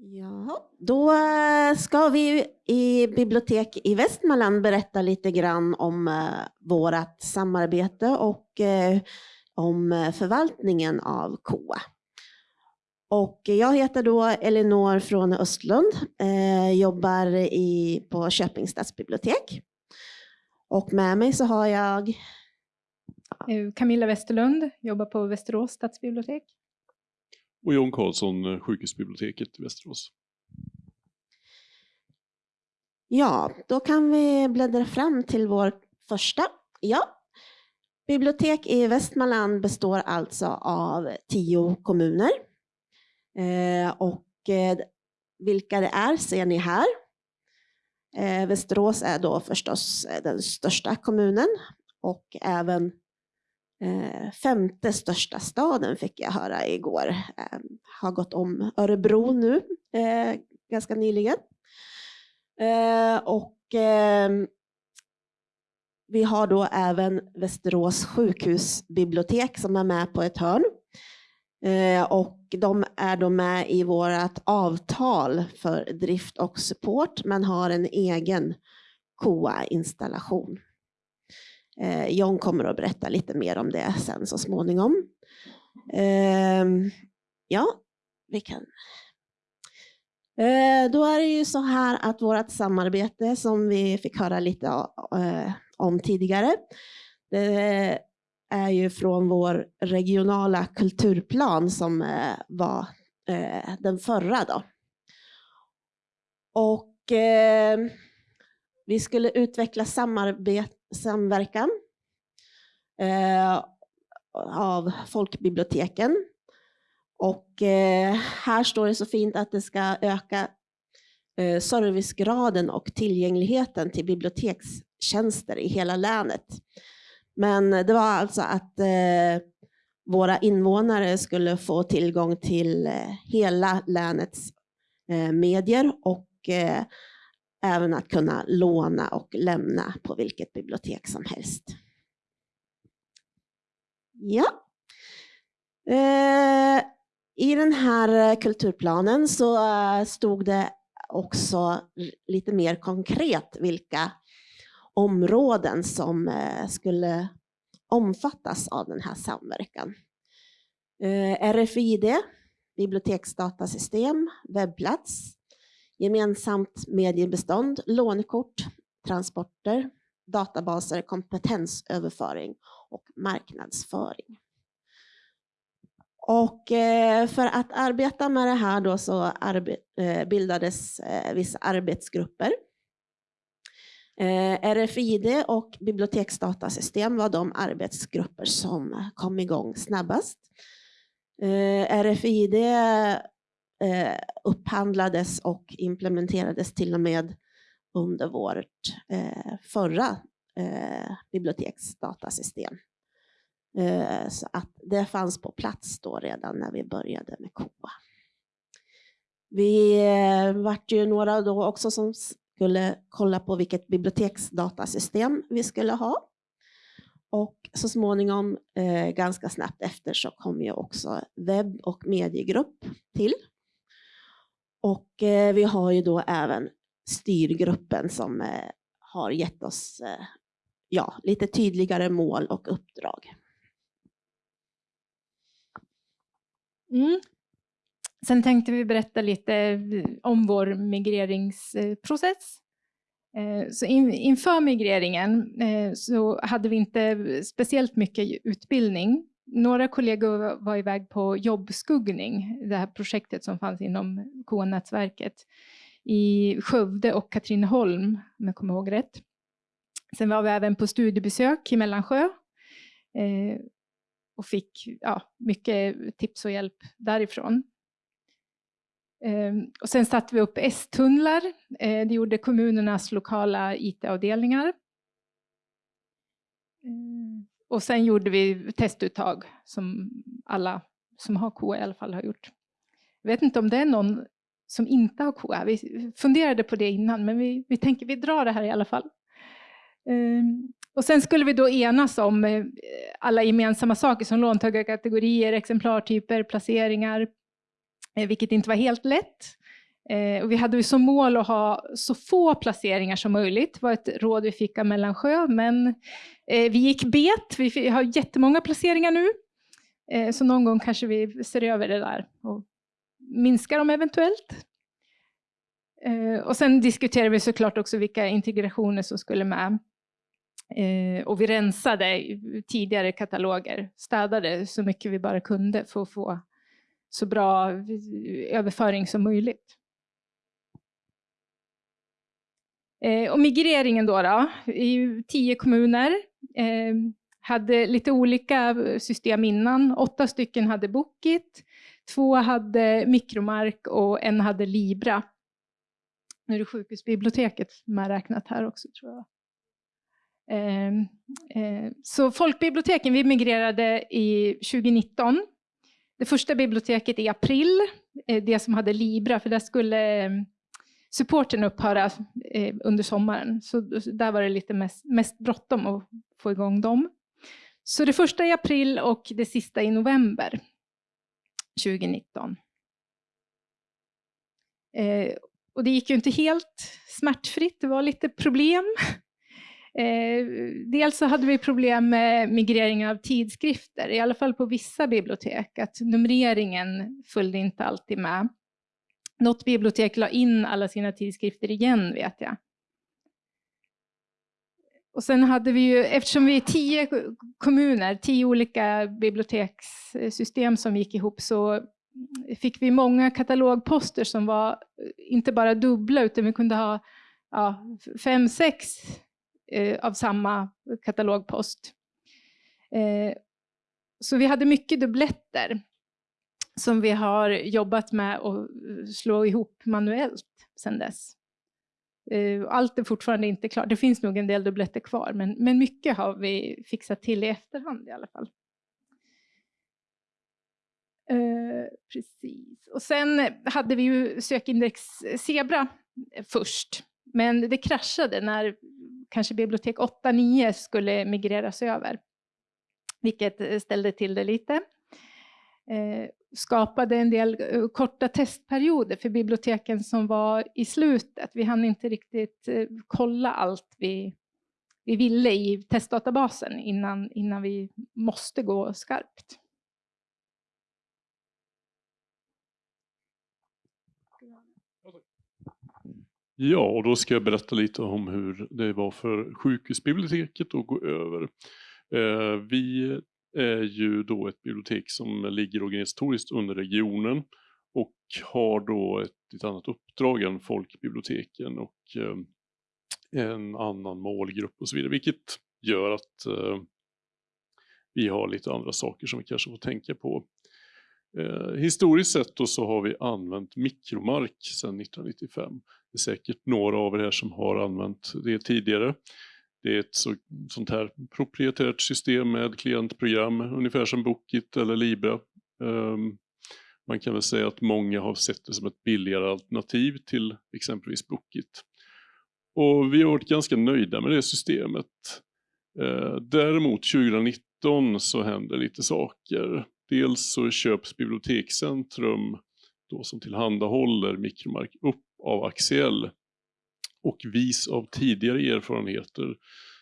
Ja, då eh, ska vi i Bibliotek i Västmanland berätta lite grann om eh, vårt samarbete och eh, om förvaltningen av KOA. Och jag heter då Elinor från Östlund, jobbar i, på Köpings stadsbibliotek. Och med mig så har jag Camilla Westerlund, jobbar på Västerås stadsbibliotek och Jon Karlsson, eh, sjukhusbiblioteket i Västerås. Ja, då kan vi bläddra fram till vår första. Ja. Bibliotek i Västmanland består alltså av tio kommuner. Eh, och eh, vilka det är ser ni här. Eh, Västerås är då förstås eh, den största kommunen och även Eh, femte största staden fick jag höra igår. Ehm, har gått om Örebro nu eh, ganska nyligen. Eh, och ehm, vi har då även Västerås sjukhusbibliotek som är med på ett hörn. Och de är då med i vårt avtal för drift och support men har en egen KOA-installation. Eh, John kommer att berätta lite mer om det sen så småningom. Eh, ja, vi kan. Eh, då är det ju så här att vårt samarbete som vi fick höra lite eh, om tidigare, det är ju från vår regionala kulturplan som eh, var eh, den förra då. Och eh, vi skulle utveckla samarbete samverkan eh, av folkbiblioteken. Och eh, här står det så fint att det ska öka eh, servicegraden och tillgängligheten till bibliotekstjänster i hela länet. Men det var alltså att eh, våra invånare skulle få tillgång till eh, hela länets eh, medier och eh, även att kunna låna och lämna på vilket bibliotek som helst. Ja. Eh, I den här eh, kulturplanen så eh, stod det också lite mer konkret vilka områden som eh, skulle omfattas av den här samverkan. RFID, biblioteksdatasystem, webbplats, gemensamt mediebestånd, lånekort, transporter, databaser, kompetensöverföring och marknadsföring. Och eh, för att arbeta med det här då så eh, bildades eh, vissa arbetsgrupper. RFID och biblioteksdatasystem var de arbetsgrupper som kom igång snabbast. RFID eh, upphandlades och implementerades till och med under vårt eh, förra eh, biblioteksdatasystem. Eh, så att det fanns på plats då redan när vi började med KOA. Vi eh, vart ju några då också som skulle kolla på vilket biblioteksdatasystem vi skulle ha. Och så småningom, eh, ganska snabbt efter, så kom ju också webb och mediegrupp till. Och eh, vi har ju då även styrgruppen som eh, har gett oss eh, ja, lite tydligare mål och uppdrag. Mm. Sen tänkte vi berätta lite eh, om vår migreringsprocess. Eh, så inför migreringen eh, så hade vi inte speciellt mycket utbildning några kollegor var iväg på jobbskuggning, det här projektet som fanns inom K-nätverket i Skövde och Katrineholm, om jag kommer ihåg rätt. Sen var vi även på studiebesök i Mellansjö eh, och fick ja, mycket tips och hjälp därifrån. Eh, och sen satte vi upp S-tunnlar. Eh, det gjorde kommunernas lokala IT-avdelningar. Eh, och sen gjorde vi testuttag som alla som har KOA i alla fall har gjort. Jag vet inte om det är någon som inte har KOA, Vi funderade på det innan, men vi, vi tänker vi drar det här i alla fall. Um, och sen skulle vi då enas om eh, alla gemensamma saker som låntagarkategorier, exemplartyper, placeringar, eh, vilket inte var helt lätt. Eh, och vi hade ju som mål att ha så få placeringar som möjligt. Det var ett råd vi fick av Mellansjö, men eh, vi gick bet. Vi har jättemånga placeringar nu. Eh, så någon gång kanske vi ser över det där och minskar dem eventuellt. Eh, och sen diskuterade vi såklart också vilka integrationer som skulle med. Eh, och vi rensade tidigare kataloger, städade så mycket vi bara kunde för att få så bra eh, överföring som möjligt. Eh, och migreringen då, då, i tio kommuner, eh, hade lite olika system innan. Åtta stycken hade Bookit, två hade Mikromark och en hade Libra. Nu är det sjukhusbiblioteket medräknat här också tror jag. Eh, eh, så folkbiblioteken, vi migrerade i 2019. Det första biblioteket i april, eh, det som hade Libra, för där skulle supporten upphöra eh, under sommaren. Så där var det lite mest, mest bråttom att få igång dem. Så det första i april och det sista i november 2019. Eh, och det gick ju inte helt smärtfritt, det var lite problem. Eh, dels så hade vi problem med migreringen av tidskrifter, i alla fall på vissa bibliotek, att numreringen följde inte alltid med. Något bibliotek la in alla sina tidskrifter igen, vet jag. Och sen hade vi ju, eftersom vi är tio kommuner, tio olika bibliotekssystem som gick ihop, så fick vi många katalogposter som var eh, inte bara dubbla, utan vi kunde ha ja, fem, sex eh, av samma katalogpost. Eh, så vi hade mycket dubbletter som vi har jobbat med att slå ihop manuellt sedan dess. Eh, allt är fortfarande inte klart. Det finns nog en del dubbletter kvar, men, men mycket har vi fixat till i efterhand i alla fall. Eh, precis. Och sen hade vi ju sökindex Zebra först, men det kraschade när kanske bibliotek 8-9 skulle migreras över, vilket ställde till det lite. Eh, skapade en del eh, korta testperioder för biblioteken som var i slutet. Vi hann inte riktigt eh, kolla allt vi, vi ville i testdatabasen innan, innan vi måste gå skarpt. Ja, och då ska jag berätta lite om hur det var för sjukhusbiblioteket att gå över. Eh, vi är ju då ett bibliotek som ligger organisatoriskt under regionen och har då ett, ett annat uppdrag än folkbiblioteken och eh, en annan målgrupp och så vidare, vilket gör att eh, vi har lite andra saker som vi kanske får tänka på. Eh, historiskt sett då så har vi använt mikromark sedan 1995. Det är säkert några av er här som har använt det tidigare. Det är ett så, sånt här proprietärt system med klientprogram, ungefär som Bookit eller Libra. Um, man kan väl säga att många har sett det som ett billigare alternativ till exempelvis Bookit. Och vi har varit ganska nöjda med det systemet. Uh, däremot 2019 så händer lite saker. Dels så köps Bibliotekscentrum, då som tillhandahåller mikromark, upp av Axiell. Och vis av tidigare erfarenheter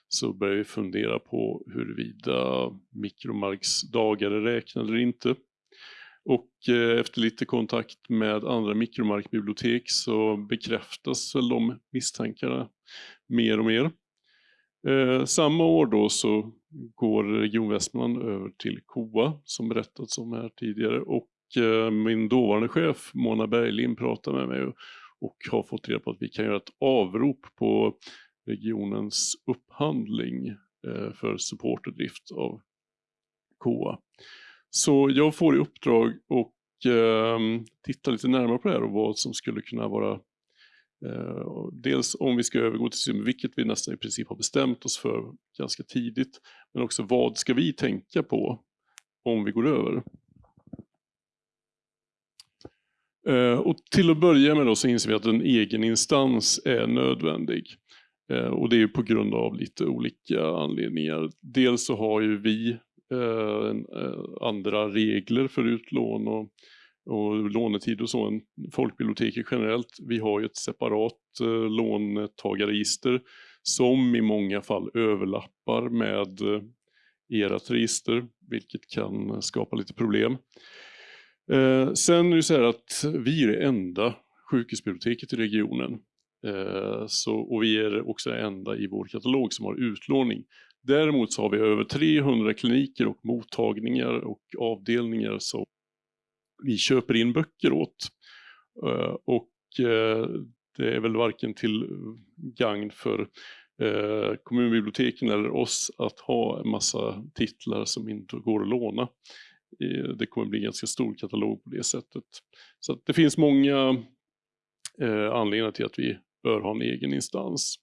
så börjar vi fundera på huruvida mikromarks dagar är räknade eller inte. Och eh, efter lite kontakt med andra mikromarkbibliotek så bekräftas väl de misstankarna mer och mer. Eh, samma år då så går Region Västmanland över till KOA som berättats om här tidigare och eh, min dåvarande chef Mona Berglind pratar med mig och, och har fått reda på att vi kan göra ett avrop på regionens upphandling eh, för support och drift av KOA. Så jag får i uppdrag att ehm, titta lite närmare på det här och vad som skulle kunna vara eh, dels om vi ska övergå till system, vilket vi nästan i princip har bestämt oss för ganska tidigt. Men också vad ska vi tänka på om vi går över? Eh, Eh, och till att börja med då så inser vi att en egen instans är nödvändig. Eh, och det är på grund av lite olika anledningar. Dels så har ju vi eh, andra regler för utlån och och lånetid och så än folkbiblioteket generellt. Vi har ju ett separat låntagarregister som i många fall överlappar med ert register, vilket kan skapa lite problem. Eh, sen är det så här att vi är det enda sjukhusbiblioteket i regionen. Eh, så, och vi är också det enda i vår katalog som har utlåning. Däremot så har vi över 300 kliniker och mottagningar och avdelningar som vi köper in böcker åt. Eh, och eh, det är väl varken till gagn för eh, kommunbiblioteken eller oss att ha en massa titlar som inte går att låna. Det kommer bli en ganska stor katalog på det sättet. Så det finns många eh, anledningar till att vi bör ha en egen instans.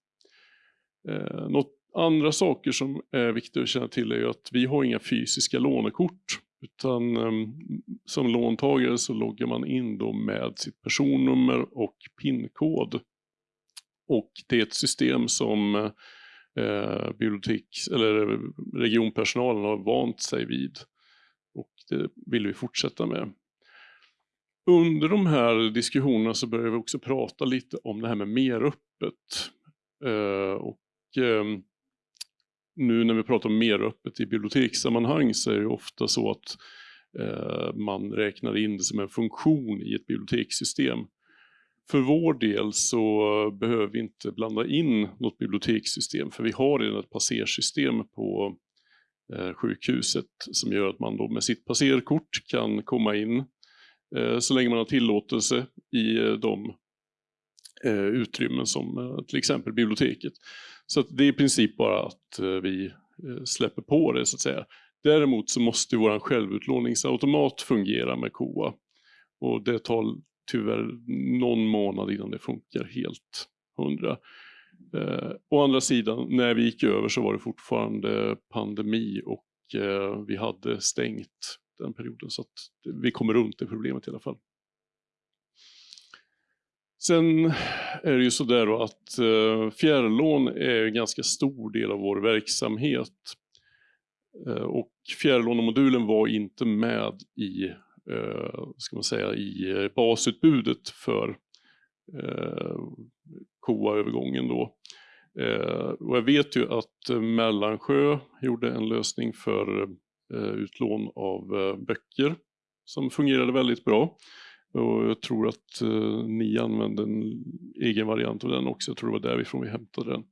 Eh, något andra saker som är viktiga att känna till är att vi har inga fysiska lånekort. Utan eh, som låntagare så loggar man in då med sitt personnummer och PIN-kod. Och det är ett system som eh, bibliotek, eller regionpersonalen har vant sig vid. Och det vill vi fortsätta med. Under de här diskussionerna så börjar vi också prata lite om det här med meröppet. öppet. Eh, och ehm, nu när vi pratar om mer öppet i bibliotekssammanhang så är det ofta så att eh, man räknar in det som en funktion i ett bibliotekssystem. För vår del så behöver vi inte blanda in något bibliotekssystem för vi har redan ett passersystem på Eh, sjukhuset som gör att man då med sitt passerkort kan komma in eh, så länge man har tillåtelse i eh, de utrymmen som till exempel biblioteket. Så det är i princip bara att vi släpper på det så att säga. Däremot så måste vår självutlåningsautomat fungera med KOA. Och det tar tyvärr någon månad innan det funkar helt hundra. Eh, å andra sidan, när vi gick över så var det fortfarande pandemi och eh, vi hade stängt den perioden. Så att vi kommer runt det problemet i alla fall. Sen är det ju sådär att eh, fjärrlån är en ganska stor del av vår verksamhet. Eh, och fjärrlånemodulen var inte med i, eh, ska man säga, i basutbudet för eh, KOA-övergången då. Eh, och jag vet ju att eh, Mellansjö gjorde en lösning för eh, utlån av böcker som fungerade väldigt bra. Och jag tror att eh, ni använde en egen variant av den också, jag tror det var därifrån vi hämtade den.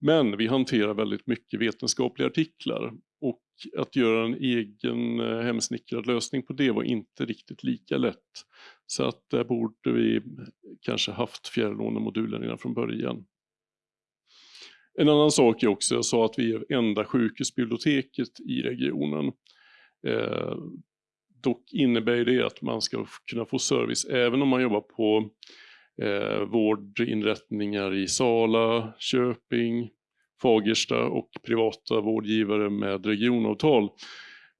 Men vi hanterar väldigt mycket vetenskapliga artiklar och att göra en egen eh, hemsnickrad lösning på det var inte riktigt lika lätt. Så att där borde vi kanske haft fjärrlånemodulen redan från början. En annan sak är också, jag sa att vi är enda sjukhusbiblioteket i regionen. Eh, Dock innebär det att man ska kunna få service även om man jobbar på eh, vårdinrättningar i Sala, Köping, Fagersta och privata vårdgivare med regionavtal.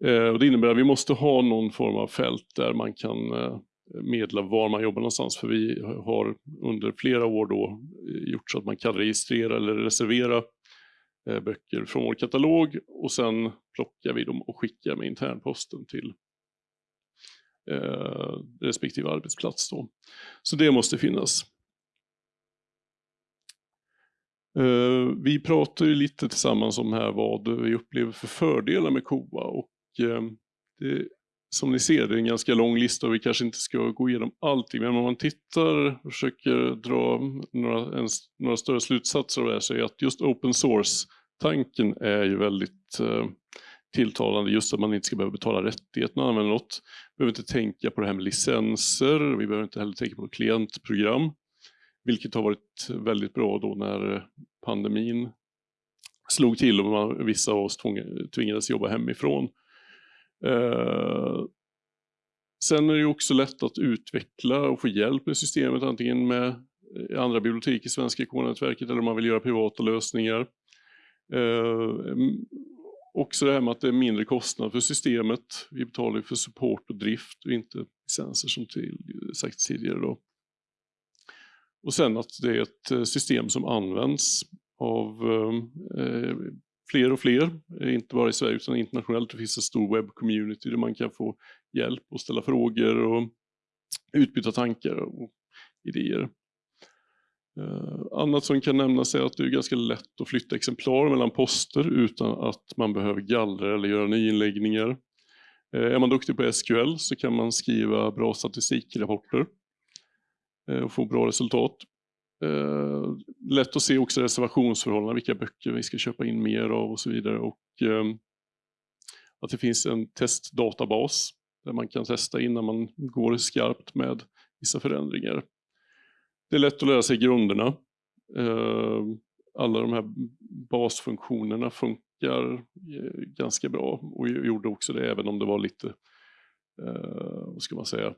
Eh, och det innebär att vi måste ha någon form av fält där man kan eh, medla var man jobbar någonstans. För vi har under flera år då eh, gjort så att man kan registrera eller reservera eh, böcker från vår katalog och sen plockar vi dem och skickar med internposten till eh, respektive arbetsplats. Då. Så det måste finnas. Eh, Eh, vi pratar ju lite tillsammans om här vad vi upplever för fördelar med KOA och eh, det, som ni ser det är en ganska lång lista och vi kanske inte ska gå igenom allting men om man tittar och försöker dra några, en, några större slutsatser av det här så är att just open source tanken är ju väldigt eh, tilltalande just att man inte ska behöva betala rättigheterna att använda något. Vi behöver inte tänka på det här med licenser, vi behöver inte heller tänka på klientprogram. Vilket har varit väldigt bra då när pandemin slog till och man, vissa av oss tvingades jobba hemifrån. Eh, sen är det också lätt att utveckla och få hjälp med systemet, antingen med eh, andra bibliotek i Svenska K-nätverket eller om man vill göra privata lösningar. Eh, Också det här med att det är mindre kostnad för systemet. Vi betalar för support och drift och inte licenser som till, sagt tidigare. Då. Och sen att det är ett eh, system som används av eh, eh fler och fler, eh, inte bara i Sverige utan internationellt. Det finns en stor webbcommunity där man kan få hjälp och ställa frågor och utbyta tankar och idéer. Annat som kan nämnas är att det är ganska lätt att flytta exemplar mellan poster utan att man behöver gallra eller göra nyinläggningar. Är man duktig på SQL så kan man skriva bra statistikrapporter Eh, och få bra resultat. Eh, lätt att se också reservationsförhållanden, vilka böcker vi ska köpa in mer av och så vidare. Och, ehm, att det finns en testdatabas där man kan testa innan man går skarpt med vissa förändringar. Det är lätt att lära sig grunderna. Ehm, alla de här basfunktionerna funkar eh, ganska bra och gjorde också det även om det var lite, vad ska man säga,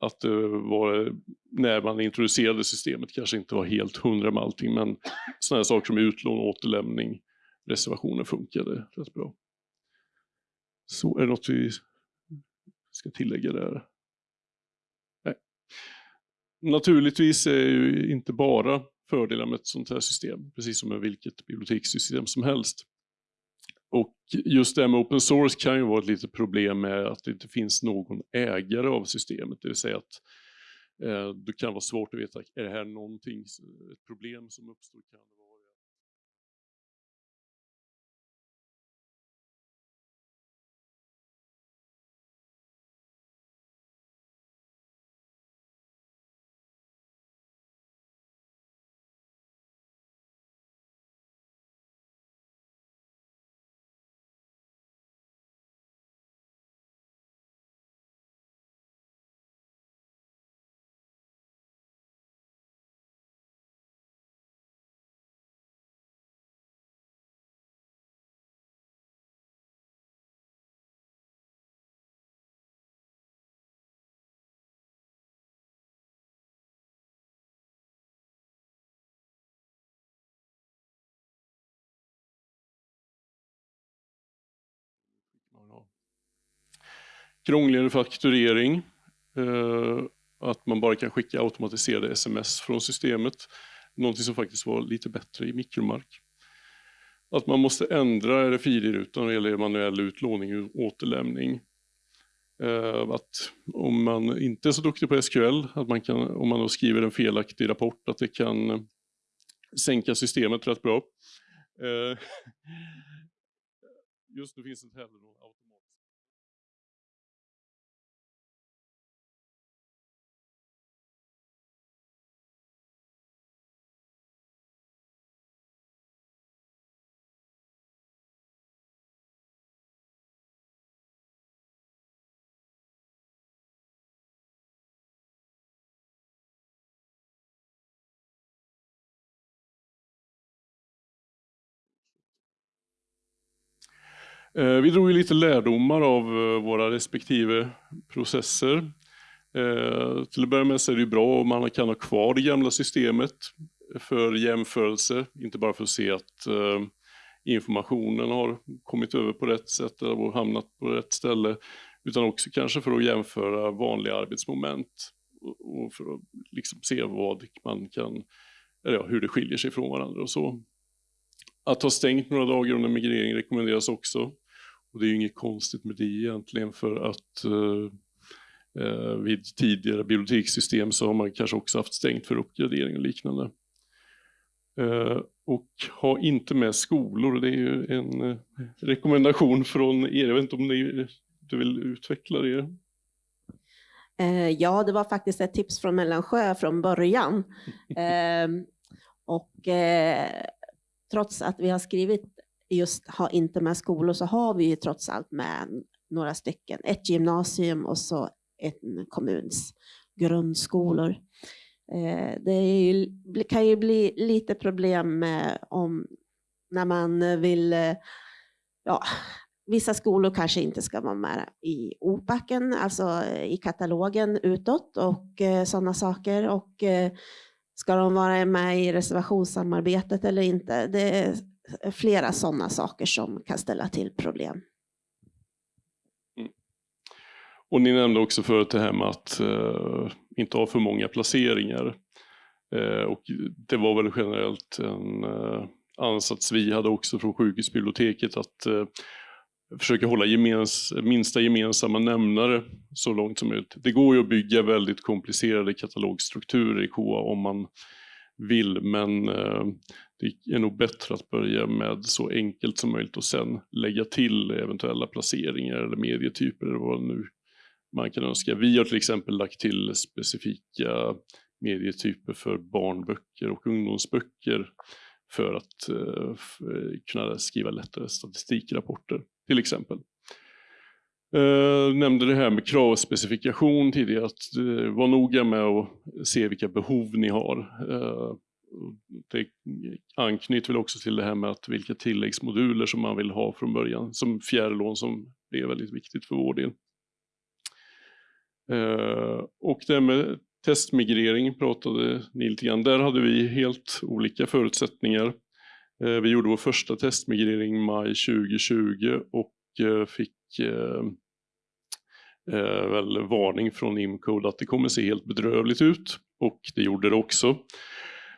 att det var, när man introducerade systemet kanske inte var helt hundra med allting, men sådana saker som utlån, återlämning, reservationer funkade rätt bra. Så är det något vi ska tillägga där? Nej. Naturligtvis är ju inte bara fördelar med ett sånt här system, precis som med vilket bibliotekssystem som helst. Och just det här med open source kan ju vara ett litet problem med att det inte finns någon ägare av systemet. Det vill säga att eh, det kan vara svårt att veta, är det här någonting, ett problem som uppstår? Kan Krångligare fakturering. Eh, att man bara kan skicka automatiserade sms från systemet. Någonting som faktiskt var lite bättre i mikromark. Att man måste ändra RFID-rutan när det gäller manuell utlåning och återlämning. Eh, att om man inte är så duktig på SQL, att man kan, om man då skriver en felaktig rapport, att det kan eh, sänka systemet rätt bra. Just nu finns det inte heller någon Eh, vi drog lite lärdomar av eh, våra respektive processer. Eh, till att börja med så är det bra om man kan ha kvar det gamla systemet för jämförelse, inte bara för att se att informationen har kommit över på rätt sätt och hamnat på rätt ställe, utan också kanske för att jämföra vanliga arbetsmoment och för att liksom se vad man kan, eller ja, hur det skiljer sig från varandra och så. Att ha stängt några dagar under migrering rekommenderas också. Och det är ju inget konstigt med det egentligen för att eh, eh, vid tidigare bibliotekssystem så har man kanske också haft stängt för uppgradering och liknande. Eh, och ha inte med skolor, det är ju en eh, rekommendation från er. Jag vet inte om ni du vill utveckla det? Eh, ja, det var faktiskt ett tips från Mellansjö från början. Ehm, och eh, trots att vi har skrivit just ha inte med skolor så har vi ju trots allt med några stycken. Ett gymnasium och så en kommuns grundskolor. Eh, det ju, kan ju bli lite problem med om när man vill, eh, ja, vissa skolor kanske inte ska vara med i opacken, alltså eh, i katalogen utåt och sådana saker. Och ska de vara med i reservationssamarbetet eller inte? Det flera sådana saker som kan ställa till problem. Mm. Och ni nämnde också förut det här med att eh, inte ha för många placeringar. Eh, och det var väl generellt en eh, ansats vi hade också från sjukhusbiblioteket att eh, försöka hålla gemens, minsta gemensamma nämnare så långt som möjligt. Det går ju att bygga väldigt komplicerade katalogstrukturer i KOA om man vill, men eh, det är nog bättre att börja med så enkelt som möjligt och sen lägga till eventuella placeringar eller medietyper eller vad nu man kan önska. Vi har till exempel lagt till specifika medietyper för barnböcker och ungdomsböcker för att eh, eh, kunna skriva lättare statistikrapporter till exempel. Jag nämnde det här med kravspecifikation tidigare, att vara noga med att se vilka behov ni har det anknyter väl också till det här med att vilka tilläggsmoduler som man vill ha från början, som fjärrlån som är väldigt viktigt för vår del. Eh, och det med testmigrering pratade ni lite grann. Där hade vi helt olika förutsättningar. Eh, vi gjorde vår första testmigrering i maj 2020 och eh, fick väl varning från Imcode att det kommer se helt bedrövligt ut och det gjorde det också.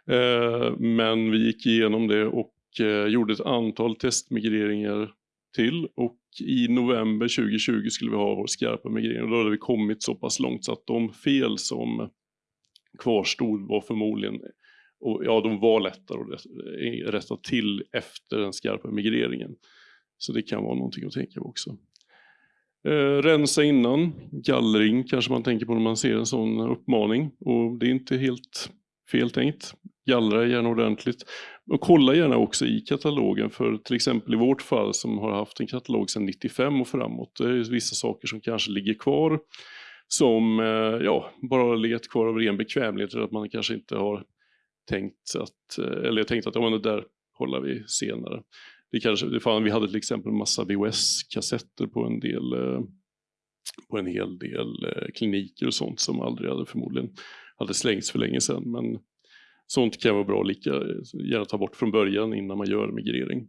Eh, men vi gick igenom det och eh, gjorde ett antal testmigreringar till och i november 2020 skulle vi ha vår skarpa migrering och då hade vi kommit så pass långt så att de fel som kvarstod var förmodligen, och ja de var lättare att rätta till efter den skarpa migreringen. Så det kan vara någonting att tänka på också. Eh, rensa innan, gallring kanske man tänker på när man ser en sån uppmaning och det är inte helt fel tänkt. Gallra gärna ordentligt. Och kolla gärna också i katalogen för till exempel i vårt fall som har haft en katalog sedan 95 och framåt. Det är vissa saker som kanske ligger kvar som eh, ja, bara har legat kvar av ren bekvämlighet eller att man kanske inte har tänkt att, eh, eller tänkt att ja, men det där kollar vi senare. Det kanske, det fan, vi hade till exempel massa VHS-kassetter på en del eh, på en hel del kliniker och sånt som aldrig hade förmodligen hade slängts för länge sedan. Men sånt kan vara bra lika gärna ta bort från början innan man gör migrering.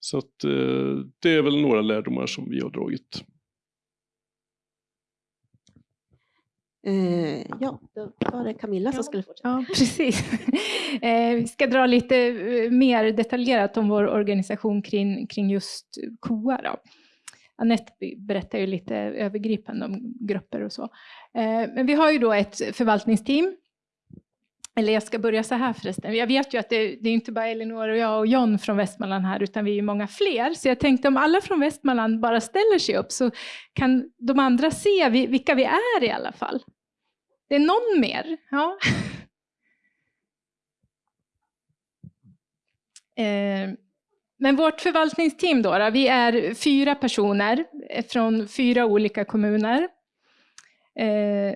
Så att, eh, det är väl några lärdomar som vi har dragit. Eh, ja, då var det Camilla som skulle fortsätta. Ja, precis. eh, vi ska dra lite mer detaljerat om vår organisation kring, kring just KOA. Då. Anette berättar ju lite övergripande om grupper och så. Eh, men vi har ju då ett förvaltningsteam eller jag ska börja så här förresten. Jag vet ju att det, det, är inte bara Elinor och jag och John från Västmanland här, utan vi är ju många fler. Så jag tänkte om alla från Västmanland bara ställer sig upp så kan de andra se vilka vi är i alla fall. Det är någon mer? Ja. Eh, men vårt förvaltningsteam då, då, vi är fyra personer från fyra olika kommuner. Eh,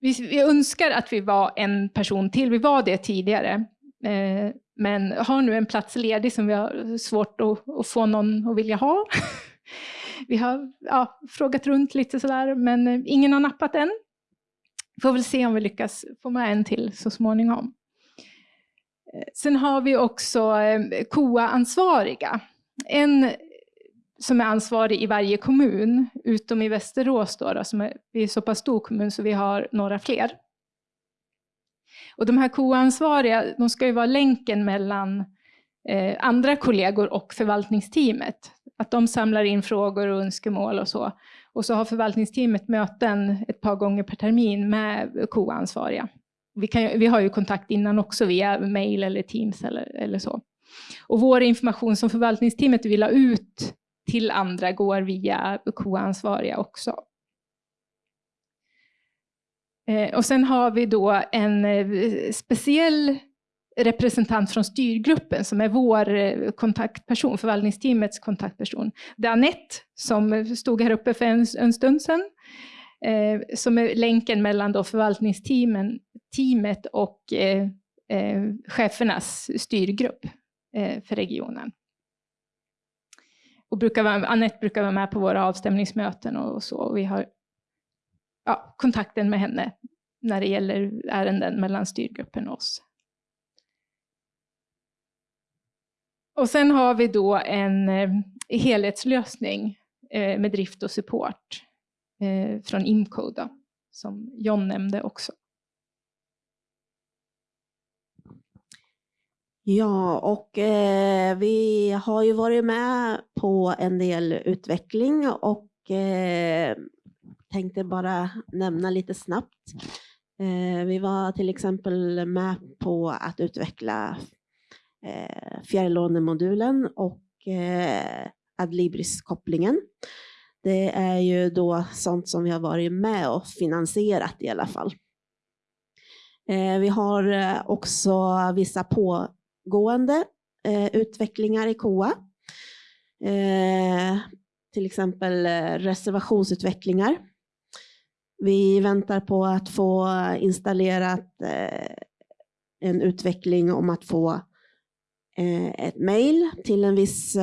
vi, vi, önskar att vi var en person till, vi var det tidigare. Eh, men har nu en plats ledig som vi har svårt att, att få någon att vilja ha. vi har ja, frågat runt lite sådär, men eh, ingen har nappat än. Får väl se om vi lyckas få med en till så småningom. Sen har vi också eh, KOA-ansvariga. En som är ansvarig i varje kommun, utom i Västerås då, då som är, vi är så pass stor kommun så vi har några fler. Och de här KOA-ansvariga, de ska ju vara länken mellan eh, andra kollegor och förvaltningsteamet. Att de samlar in frågor och önskemål och så. Och så har förvaltningsteamet möten ett par gånger per termin med KOA-ansvariga. Vi, vi har ju kontakt innan också via mail eller Teams eller, eller så. Och vår information som förvaltningsteamet vill ha ut till andra går via KOA-ansvariga också. Eh, och sen har vi då en eh, speciell representant från styrgruppen som är vår eh, kontaktperson, förvaltningsteamets kontaktperson. Det är Anette som stod här uppe för en, en stund sedan, eh, som är länken mellan då förvaltningsteamet och eh, eh, chefernas styrgrupp eh, för regionen och brukar vara, Anette brukar vara med på våra avstämningsmöten och så. Och vi har ja, kontakten med henne när det gäller ärenden mellan styrgruppen och oss. Och sen har vi då en eh, helhetslösning eh, med drift och support eh, från Imcode, som John nämnde också. Ja, och eh, vi har ju varit med på en del utveckling och eh, tänkte bara nämna lite snabbt. Eh, vi var till exempel med på att utveckla eh, fjärrlånemodulen och eh, Adlibris-kopplingen. Det är ju då sånt som vi har varit med och finansierat i alla fall. Eh, vi har eh, också vissa pågående eh, utvecklingar i KOA. Till exempel reservationsutvecklingar. Vi väntar på att få installerat en utveckling om att få ett mejl till en viss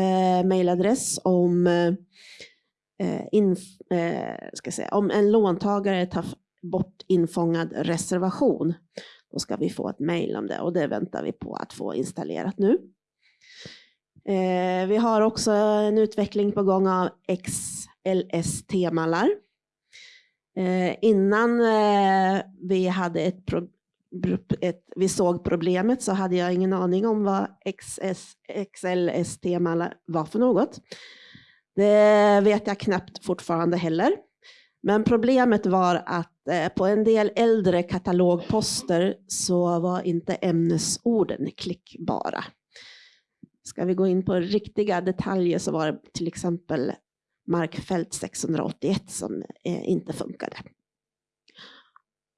mejladress om, Eh, eh, ska säga, om en låntagare tar bort infångad reservation. Då ska vi få ett mejl om det och det väntar vi på att få installerat nu. Eh, vi har också en utveckling på gång av XLS-temallar. Eh, innan eh, vi hade ett, ett, vi såg problemet så hade jag ingen aning om vad XLS-temallar var för något. Det vet jag knappt fortfarande heller. Men problemet var att eh, på en del äldre katalogposter så var inte ämnesorden klickbara. Ska vi gå in på riktiga detaljer så var det till exempel markfält 681 som eh, inte funkade.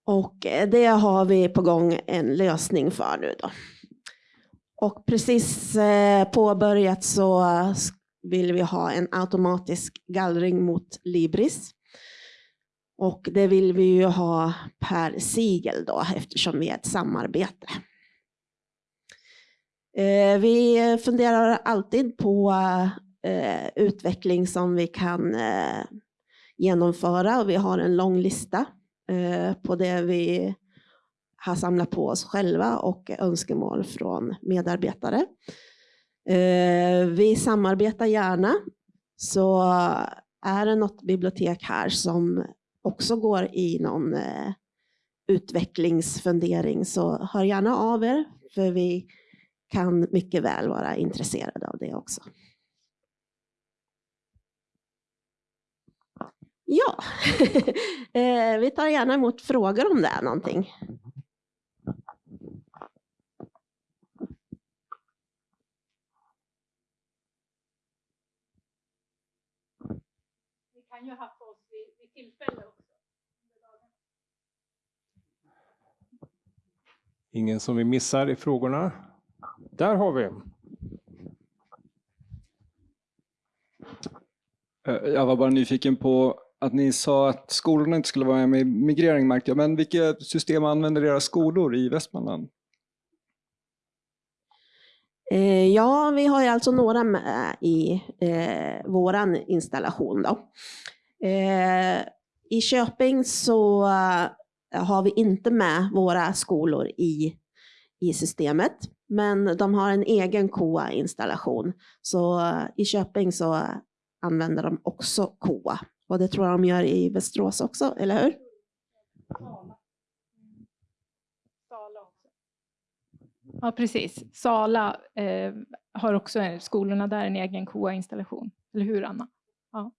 Och eh, det har vi på gång en lösning för nu då. Och precis påbörjat så vill vi ha en automatisk gallring mot Libris. Och det vill vi ju ha per sigel då eftersom vi är ett samarbete. Eh, vi funderar alltid på eh, utveckling som vi kan eh, genomföra och vi har en lång lista eh, på det vi har samlat på oss själva och önskemål från medarbetare. Eh, vi samarbetar gärna så är det något bibliotek här som också går i någon eh, utvecklingsfundering så hör gärna av er för vi kan mycket väl vara intresserade av det också. Ja, eh, vi tar gärna emot frågor om det är någonting. Kan ju ha på oss vid, vid tillfälle Ingen som vi missar i frågorna? Där har vi. Eh, jag var bara nyfiken på att ni sa att skolorna inte skulle vara med i migrering märkte jag. Men vilka system använder era skolor i Västmanland? Eh, ja, vi har ju alltså några med i eh, våran installation. Då. Eh, I Köping så eh, har vi inte med våra skolor i, i systemet. Men de har en egen KOA-installation. Så eh, i Köping så använder de också KOA. Och det tror jag de gör i Västerås också, eller hur? Ja, precis. Sala eh, har också skolorna där en egen KOA-installation. Eller hur, Anna? Ja.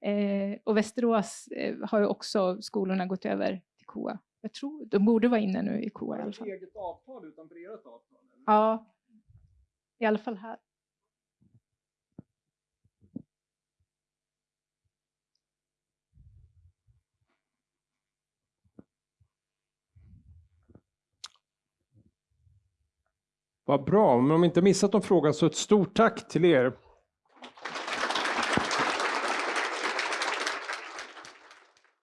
eh, och Västerås eh, har ju också skolorna gått över KOA. Jag tror, de borde vara inne nu i KOA i alla fall. eget avtal utanför ert avtal? Eller? Ja, i alla fall här. Vad bra, men om inte missat någon fråga så ett stort tack till er.